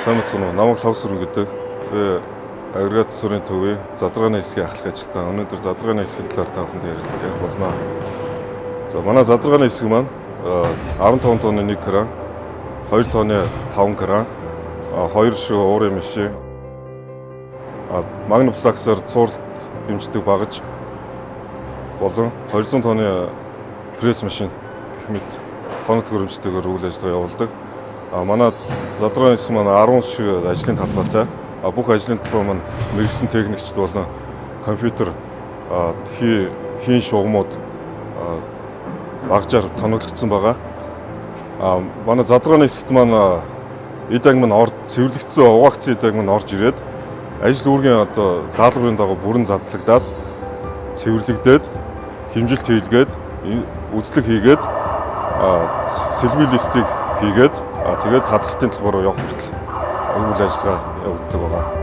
Сайн мэцгэн намайг Лавсүр гэдэг. Би агрегат засварын төвийн задрагааны хэсгийн ахлах ажилтан. Өнөөдөр задрагааны хэсгийн талаар та бүхэнд ярих болно. За манай задрагааны хэсэг маань 15 тонны 1 кран, 2 тонны 5 кран, 2 шиг уурын машин, магнуплаксаар цуурлалт хэмждэг багаж болон 200 тонны пресс машин гэх мэт тоног хөрөмжтэйгээр үйл ажиллагаа явуулдаг. Манай задрагааны хэсэг маань 10 шиг ажлын талбайтай. Бүх ажлын талбай маань мэрэгсэн техникчд болон компьютер хий хийн шугамуд багжаар тоноглогдсон байгаа. Манай задрагааны хэсэгт маань эдаг маань орд цэвэрлэгдсэн угаагцсан эдаг маань орж ирээд ажил үүргийн одоо даалгаврын дагуу бүрэн задлагдаад цэвэрлэгдээд хэмжилт хийлгээд үзлэг хийгээд сэлбий листийг хийгээд тэгээд хадгалтын талбар руу явах хүртэл үйл ажиллагаа явагддаг байгаа.